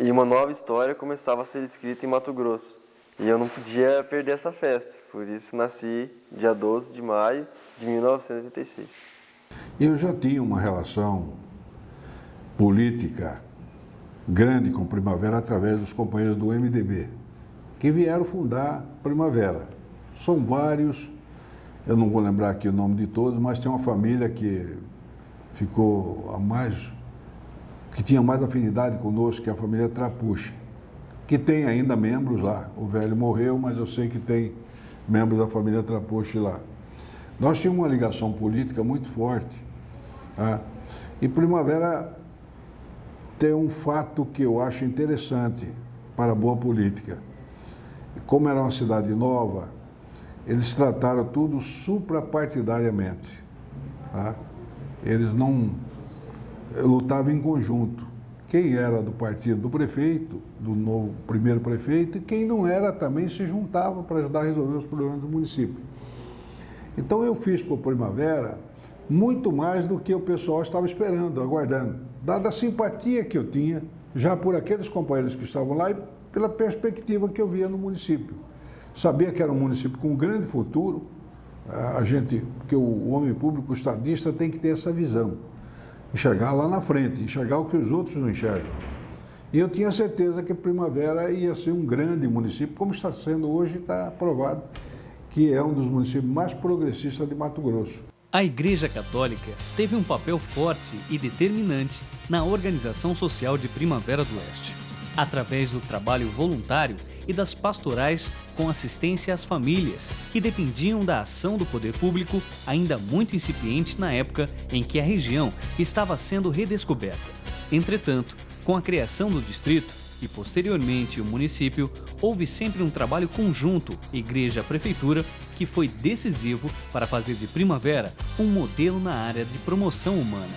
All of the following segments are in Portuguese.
e uma nova história começava a ser escrita em Mato Grosso. E eu não podia perder essa festa, por isso nasci dia 12 de maio de 1986. Eu já tinha uma relação política grande com Primavera através dos companheiros do MDB, que vieram fundar Primavera. São vários, eu não vou lembrar aqui o nome de todos, mas tem uma família que ficou a mais, que tinha mais afinidade conosco, que é a família Trapuche, que tem ainda membros lá. O velho morreu, mas eu sei que tem membros da família Trapuche lá. Nós tínhamos uma ligação política muito forte. Tá? E Primavera tem um fato que eu acho interessante para a boa política. Como era uma cidade nova, eles trataram tudo suprapartidariamente. Tá? Eles não lutavam em conjunto. Quem era do partido do prefeito, do novo primeiro prefeito, e quem não era também se juntava para ajudar a resolver os problemas do município. Então eu fiz para o Primavera muito mais do que o pessoal estava esperando, aguardando. Dada a simpatia que eu tinha, já por aqueles companheiros que estavam lá e pela perspectiva que eu via no município. Sabia que era um município com um grande futuro, a gente, porque o homem público o estadista tem que ter essa visão, enxergar lá na frente, enxergar o que os outros não enxergam. E eu tinha certeza que Primavera ia ser um grande município, como está sendo hoje, está aprovado, que é um dos municípios mais progressistas de Mato Grosso. A Igreja Católica teve um papel forte e determinante na organização social de Primavera do Oeste, através do trabalho voluntário e das pastorais com assistência às famílias que dependiam da ação do poder público, ainda muito incipiente na época em que a região estava sendo redescoberta. Entretanto, com a criação do distrito e posteriormente o município, houve sempre um trabalho conjunto igreja-prefeitura que foi decisivo para fazer de Primavera um modelo na área de promoção humana.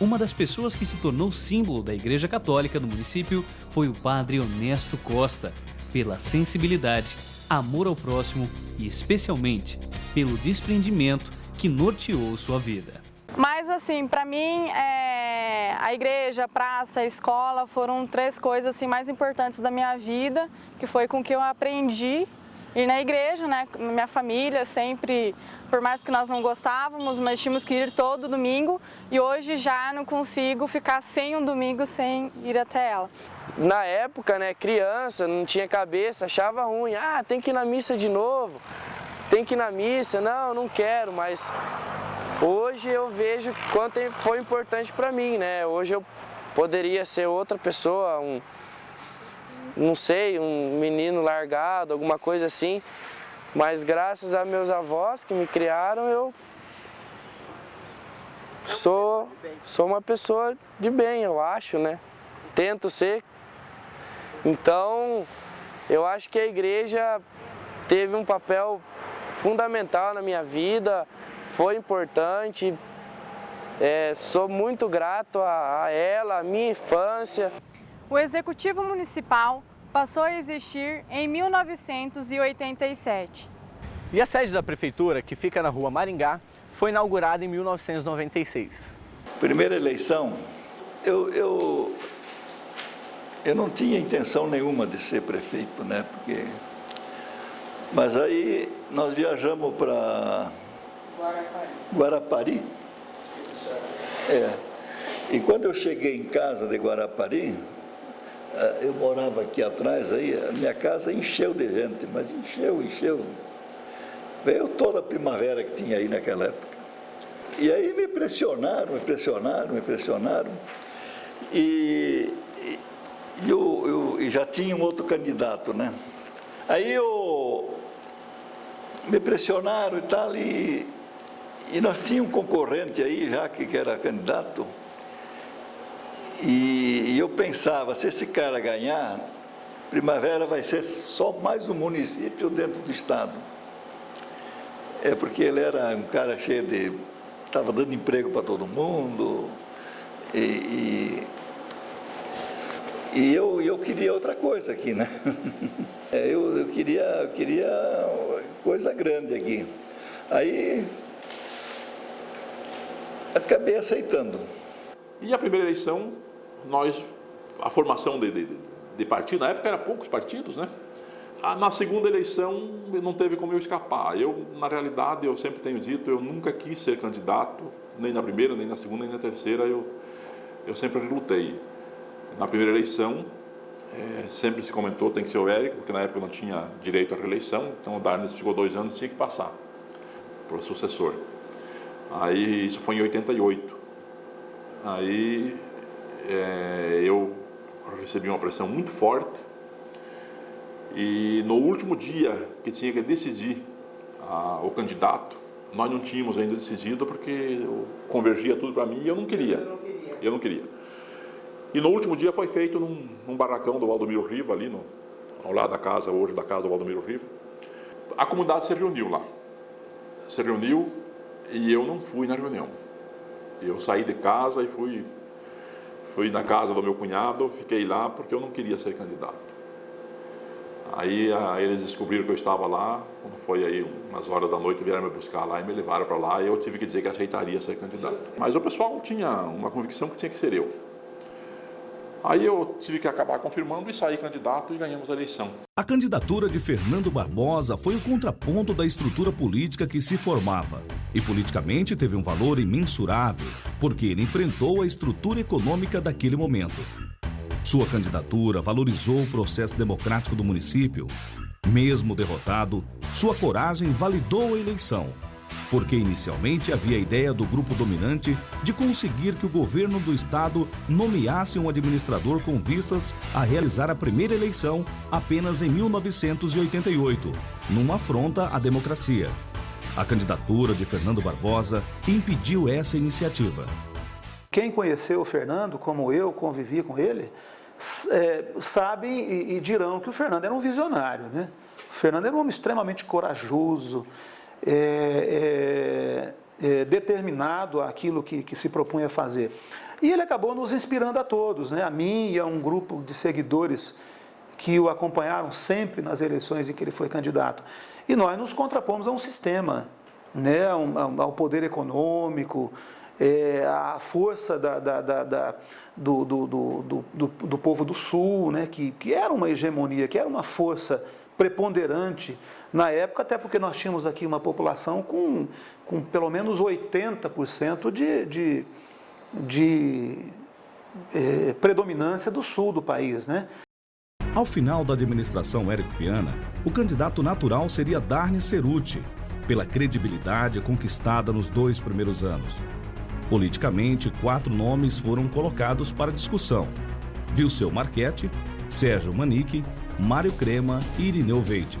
Uma das pessoas que se tornou símbolo da Igreja Católica do município foi o padre Honesto Costa, pela sensibilidade, amor ao próximo e, especialmente, pelo desprendimento que norteou sua vida. Mas assim, para mim, é... a igreja, a praça, a escola foram três coisas assim, mais importantes da minha vida, que foi com que eu aprendi ir na igreja, né? Minha família sempre, por mais que nós não gostávamos, mas tínhamos que ir todo domingo e hoje já não consigo ficar sem um domingo sem ir até ela. Na época, né, criança, não tinha cabeça, achava ruim, ah, tem que ir na missa de novo, tem que ir na missa, não, não quero, mas hoje eu vejo quanto foi importante para mim, né, hoje eu poderia ser outra pessoa, um, não sei, um menino largado, alguma coisa assim. Mas graças a meus avós que me criaram, eu sou, sou uma pessoa de bem, eu acho, né? Tento ser. Então, eu acho que a igreja teve um papel fundamental na minha vida, foi importante. É, sou muito grato a, a ela, a minha infância. O Executivo Municipal passou a existir em 1987. E a sede da Prefeitura, que fica na rua Maringá, foi inaugurada em 1996. Primeira eleição, eu, eu, eu não tinha intenção nenhuma de ser prefeito, né? Porque... Mas aí nós viajamos para Guarapari. Guarapari? É. E quando eu cheguei em casa de Guarapari, eh, eu morava aqui atrás, aí a minha casa encheu de gente, mas encheu, encheu. Veio toda a primavera que tinha aí naquela época. E aí me pressionaram, me pressionaram, me pressionaram. E, e eu, eu, já tinha um outro candidato, né? Aí eu, me pressionaram e tal, e, e nós tínhamos um concorrente aí já que, que era candidato, e, e eu pensava, se esse cara ganhar, Primavera vai ser só mais um município dentro do Estado. É porque ele era um cara cheio de... estava dando emprego para todo mundo. E, e, e, eu, eu queria outra coisa aqui, né? É, eu, eu, queria, eu queria coisa grande aqui. Aí acabei aceitando. E a primeira eleição nós a formação de, de, de partido, na época era poucos partidos, né? Ah, na segunda eleição não teve como eu escapar. Eu, na realidade, eu sempre tenho dito, eu nunca quis ser candidato, nem na primeira, nem na segunda, nem na terceira, eu, eu sempre lutei. Na primeira eleição, é, sempre se comentou, tem que ser o Érico, porque na época não tinha direito à reeleição, então o Darnes ficou dois anos e tinha que passar para o sucessor. Aí, isso foi em 88. Aí, é, eu recebi uma pressão muito forte, e no último dia que tinha que decidir a, o candidato, nós não tínhamos ainda decidido porque convergia tudo para mim e eu não queria. Eu não queria. E no último dia foi feito num, num barracão do Valdomiro Riva, ali no, ao lado da casa, hoje da casa do Valdomiro Riva. A comunidade se reuniu lá. Se reuniu e eu não fui na reunião. Eu saí de casa e fui, fui na casa do meu cunhado, fiquei lá porque eu não queria ser candidato. Aí a, eles descobriram que eu estava lá, quando foi aí umas horas da noite, vieram me buscar lá e me levaram para lá e eu tive que dizer que aceitaria ser candidato. Mas o pessoal tinha uma convicção que tinha que ser eu. Aí eu tive que acabar confirmando e sair candidato e ganhamos a eleição. A candidatura de Fernando Barbosa foi o contraponto da estrutura política que se formava. E politicamente teve um valor imensurável, porque ele enfrentou a estrutura econômica daquele momento. Sua candidatura valorizou o processo democrático do município. Mesmo derrotado, sua coragem validou a eleição, porque inicialmente havia a ideia do grupo dominante de conseguir que o governo do estado nomeasse um administrador com vistas a realizar a primeira eleição apenas em 1988, numa afronta à democracia. A candidatura de Fernando Barbosa impediu essa iniciativa. Quem conheceu o Fernando, como eu, convivi com ele, é, sabem e, e, dirão que o Fernando era um visionário. Né? O Fernando era um homem extremamente corajoso, é, é, é, determinado àquilo que, que se propunha a fazer. E ele acabou nos inspirando a todos, né? a mim e a um grupo de seguidores que o acompanharam sempre nas eleições em que ele foi candidato. E nós nos contrapomos a um sistema, né? ao poder econômico, é, a força da, da, da, do, do, do, do povo do Sul, né, que, que era uma hegemonia, que era uma força preponderante na época, até porque nós tínhamos aqui uma população com, com pelo menos 80% de, de, de é, predominância do sul do país. Né? Ao final da administração Érico Piana, o candidato natural seria Darne Ceruti, pela credibilidade conquistada nos dois primeiros anos. Politicamente, quatro nomes foram colocados para discussão. Vilseu Marchetti, Sérgio Manique, Mário Crema e Irineu Veite.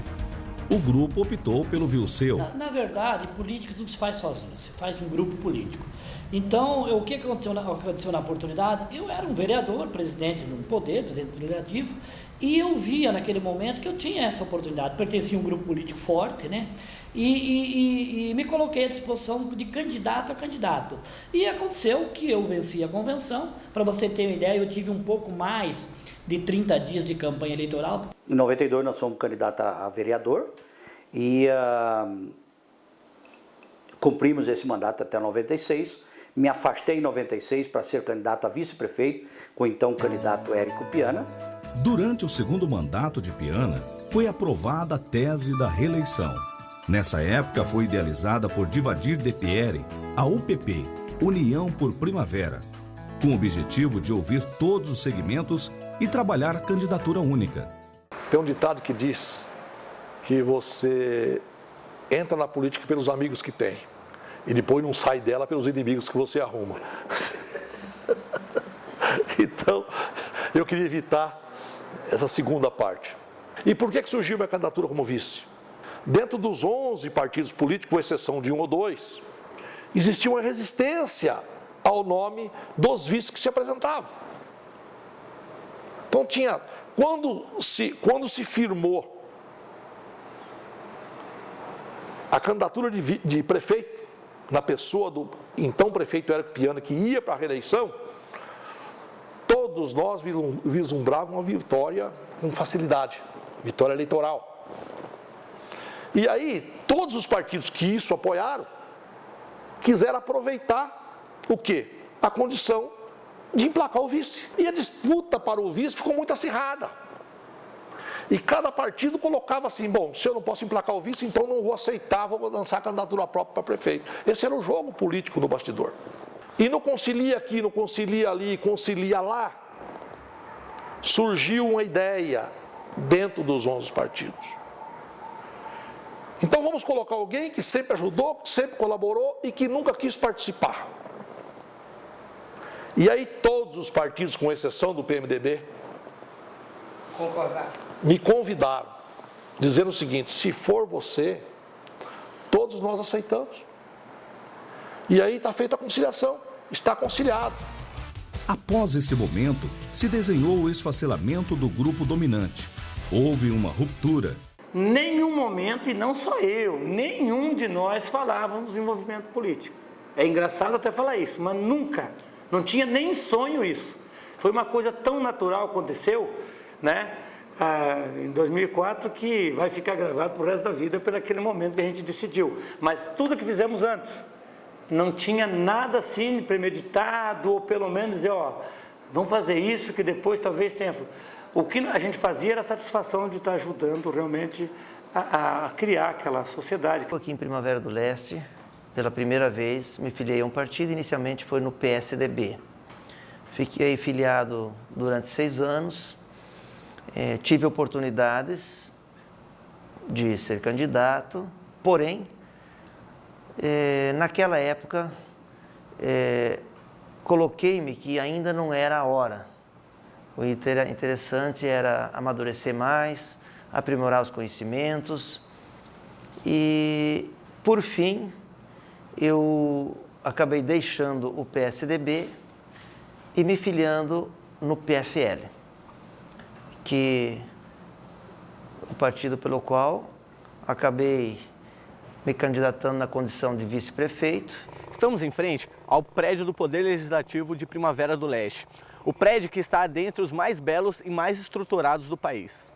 O grupo optou pelo Vilseu. Na, na, verdade, política não se faz sozinho, se faz um grupo político. Então, o que aconteceu na, aconteceu na oportunidade? Eu era um vereador, presidente do poder, presidente do legislativo, e eu via naquele momento que eu tinha essa oportunidade, pertencia a um grupo político forte, né? E, e, e, e, me coloquei à disposição de candidato a candidato. E aconteceu que eu venci a convenção. Para você ter uma ideia, eu tive um pouco mais de 30 dias de campanha eleitoral. Em 92 nós fomos candidatos a vereador e uh, cumprimos esse mandato até 96. Me afastei em 96 para ser candidato a vice-prefeito com o então candidato Érico Piana. Durante o segundo mandato de Piana, foi aprovada a tese da reeleição. Nessa época foi idealizada por Divadir De Pieri, a UPP, União por Primavera, com o objetivo de ouvir todos os segmentos e trabalhar candidatura única. Tem um ditado que diz que você entra na política pelos amigos que tem e depois não sai dela pelos inimigos que você arruma. então, eu queria evitar essa segunda parte. E por que, que surgiu minha candidatura como vice? Dentro dos 11 partidos políticos, com exceção de um ou dois, existia uma resistência ao nome dos vices que se apresentavam. Então tinha, quando se, quando se firmou a candidatura de, de prefeito, na pessoa do então prefeito Érico Piana, que ia para a reeleição, todos nós vislumbrávamos uma vitória com facilidade, vitória eleitoral. E aí, todos os partidos que isso apoiaram, quiseram aproveitar o quê? A condição de emplacar o vice. E a disputa para o vice ficou muito acirrada. E cada partido colocava assim, bom, se eu não posso emplacar o vice, então não vou aceitar, vou lançar a candidatura própria para prefeito. Esse era o jogo político no bastidor. E no concilia aqui, no concilia ali, concilia lá, surgiu uma ideia dentro dos 11 partidos. Então vamos colocar alguém que sempre ajudou, que sempre colaborou e que nunca quis participar. E aí todos os partidos, com exceção do PMDB, Concordar. me convidaram, dizendo o seguinte: se for você, todos nós aceitamos. E aí está feita a conciliação, está conciliado. Após esse momento, se desenhou o esfacelamento do grupo dominante. Houve uma ruptura. Nenhum momento, e não só eu, nenhum de nós falávamos em movimento político. É engraçado até falar isso, mas nunca, não tinha nem sonho isso. Foi uma coisa tão natural aconteceu, né? Ah, em 2004 que vai ficar gravado pro resto da vida por aquele momento que a gente decidiu. Mas tudo que fizemos antes, não tinha nada assim premeditado, ou pelo menos dizer, ó, vamos fazer isso que depois talvez tenha... O que a gente fazia era a satisfação de estar ajudando realmente a, a criar aquela sociedade. Aqui em Primavera do Leste, pela primeira vez, me filiei a um partido, inicialmente foi no PSDB. Fiquei filiado durante seis anos, eh, tive oportunidades de ser candidato, porém, eh, naquela época, eh, coloquei-me que ainda não era a hora. O interessante era amadurecer mais, aprimorar os conhecimentos e, por fim, eu acabei deixando o PSDB e me filiando no PFL, que o partido pelo qual acabei me candidatando na condição de vice-prefeito. Estamos em frente ao prédio do Poder Legislativo de Primavera do Leste. O prédio que está dentre os mais belos e mais estruturados do país.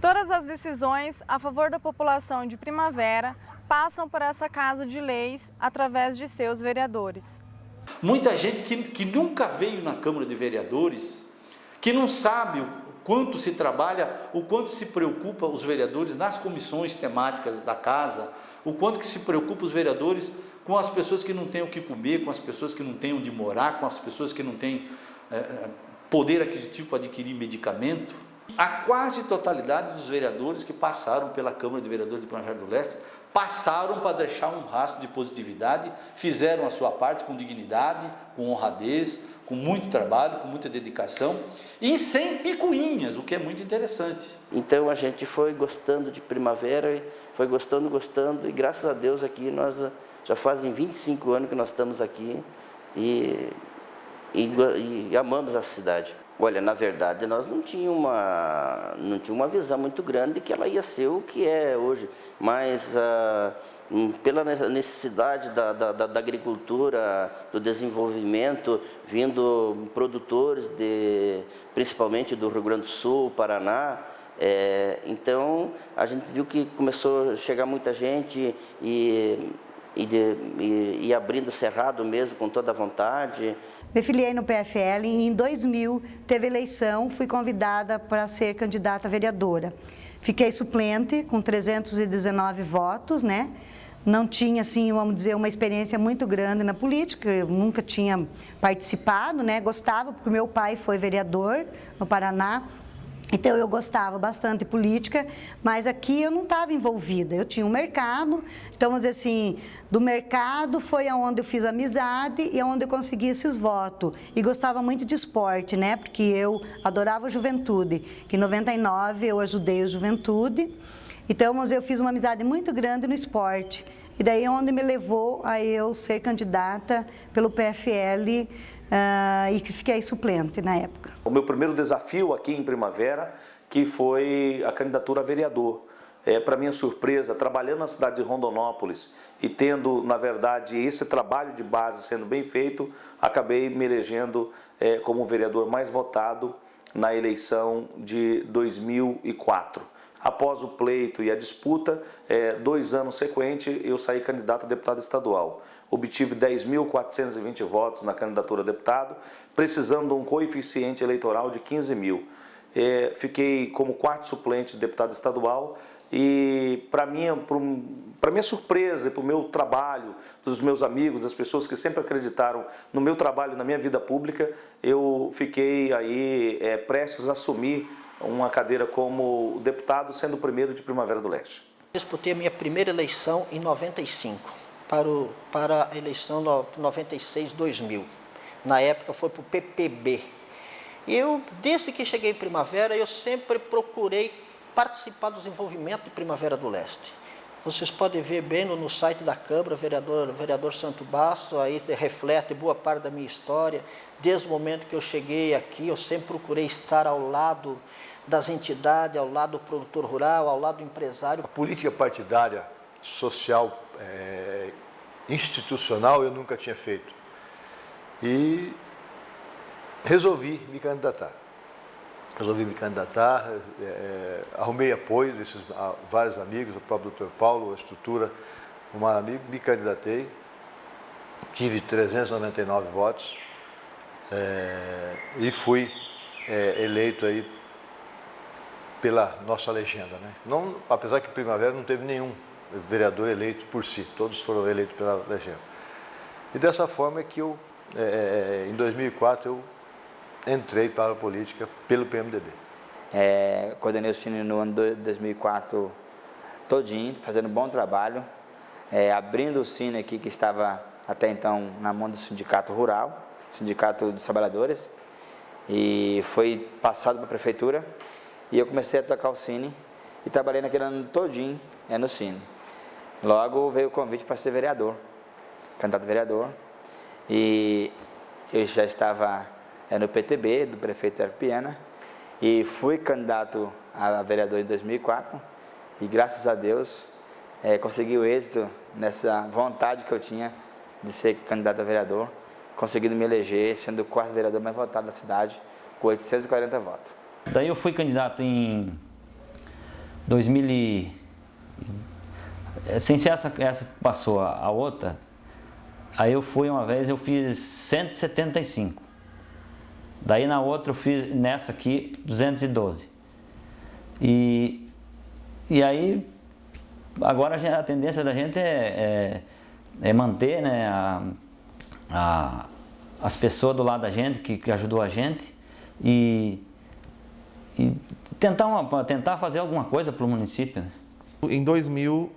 Todas as decisões a favor da população de Primavera passam por essa Casa de Leis através de seus vereadores. Muita gente que, que nunca veio na Câmara de Vereadores, que não sabe o quanto se trabalha, o quanto se preocupa os vereadores nas comissões temáticas da casa, o quanto que se preocupa os vereadores com as pessoas que não têm o que comer, com as pessoas que não têm onde morar, com as pessoas que não têm é, poder aquisitivo para adquirir medicamento. A quase totalidade dos vereadores que passaram pela Câmara de Vereadores de Planalto do Leste passaram para deixar um rastro de positividade, fizeram a sua parte com dignidade, com honradez, com muito trabalho, com muita dedicação e sem picuinhas, o que é muito interessante. Então a gente foi gostando de primavera, foi gostando, gostando e graças a Deus aqui nós já fazem 25 anos que nós estamos aqui e, e, e amamos a cidade. Olha, na verdade, nós não tínhamos uma, não tinha uma visão muito grande de que ela ia ser o que é hoje, mas ah, pela necessidade da, da, da, agricultura, do desenvolvimento, vindo produtores, de, principalmente do Rio Grande do Sul, Paraná, é, então a gente viu que começou a chegar muita gente e, e, de, e, e abrindo cerrado mesmo com toda a vontade. Me filiei no PFL e em 2000 teve eleição, fui convidada para ser candidata a vereadora. Fiquei suplente com 319 votos, né? Não tinha, assim, vamos dizer, uma experiência muito grande na política, eu nunca tinha participado, né? Gostava, porque meu pai foi vereador no Paraná, então eu gostava bastante de política, mas aqui eu não estava envolvida. Eu tinha um mercado, então vamos dizer assim, do mercado foi aonde eu fiz amizade e aonde eu consegui esses votos. E gostava muito de esporte, né? Porque eu adorava a juventude. Que em 99 eu ajudei a juventude. Então, eu fiz uma amizade muito grande no esporte. E daí é onde me levou a eu ser candidata pelo PFL uh, e que fiquei suplente na época. O meu primeiro desafio aqui em Primavera, que foi a candidatura a vereador. É, para minha surpresa, trabalhando na cidade de Rondonópolis e tendo, na verdade, esse trabalho de base sendo bem feito, acabei me elegendo é, como o vereador mais votado na eleição de 2004. Após o pleito e a disputa, é, dois anos sequentes, eu saí candidato a deputado estadual. Obtive 10.420 votos na candidatura a deputado, precisando de um coeficiente eleitoral de 15 mil. É, fiquei como quarto suplente de deputado estadual e para minha, para minha surpresa e para o meu trabalho, dos meus amigos, das pessoas que sempre acreditaram no meu trabalho, na minha vida pública, eu fiquei aí é, prestes a assumir uma cadeira como deputado, sendo o primeiro de Primavera do Leste. Disputei a minha primeira eleição em 95, para, o, para a eleição 96-2000. Na época foi para o PPB. Eu, desde que cheguei em Primavera, eu sempre procurei participar do desenvolvimento de Primavera do Leste. Vocês podem ver bem no, no site da Câmara, vereador, vereador Santo Basso, aí reflete boa parte da minha história. Desde o momento que eu cheguei aqui, eu sempre procurei estar ao lado das entidades, ao lado do produtor rural, ao lado do empresário. A política partidária, social, é, institucional, eu nunca tinha feito. E resolvi me candidatar. Resolvi me candidatar, é, arrumei apoio desses vários amigos, o próprio doutor Paulo, a estrutura, um amigo, me candidatei, tive 399 votos é, e fui é, eleito aí pela nossa legenda. Né? Não, apesar que Primavera não teve nenhum vereador eleito por si, todos foram eleitos pela legenda. E dessa forma é que eu, é, é em 2004, eu entrei para a política pelo PMDB. É, coordenei o Cine no ano de 2004 todinho, fazendo um bom trabalho, é, abrindo o Cine aqui que estava até então na mão do Sindicato Rural, Sindicato dos Trabalhadores, e foi passado para a Prefeitura, e eu comecei a tocar o Cine, e trabalhei naquele ano todinho é, no Cine. Logo veio o convite para ser vereador, candidato vereador, e eu já estava é, no PTB, do prefeito Eric Piana, e fui candidato a vereador em 2004, e graças a Deus é, consegui o êxito nessa vontade que eu tinha de ser candidato a vereador, conseguindo me eleger, sendo o quarto vereador mais votado da cidade, com 840 votos. Daí eu fui candidato em 2000 e... Sem ser essa, essa que passou, a outra, aí eu fui uma vez, eu fiz 175. Daí na outra eu fiz, nessa aqui, 212. E, e aí, agora a, tendência da gente é, é, é manter né, a, a, as pessoas do lado da gente, que, que ajudou a gente, e, e tentar, uma, tentar fazer alguma coisa para o município. Né? Em 2000,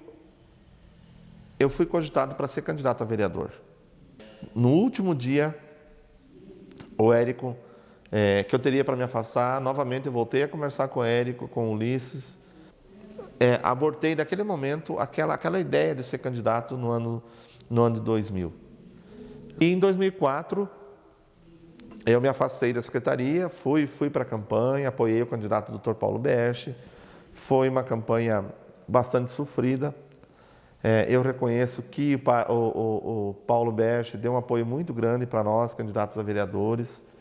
eu fui cogitado para ser candidato a vereador. No último dia, o Érico é, que eu teria para me afastar. Novamente eu voltei a conversar com o Érico, com o Ulisses. É, abortei daquele momento aquela, aquela ideia de ser candidato no ano, no ano de 2000. E em 2004 eu me afastei da secretaria, fui, fui para a campanha, apoiei o candidato Dr. Paulo Berche. Foi uma campanha bastante sofrida. É, eu reconheço que o, o, o Paulo Berche deu um apoio muito grande para nós, candidatos a vereadores.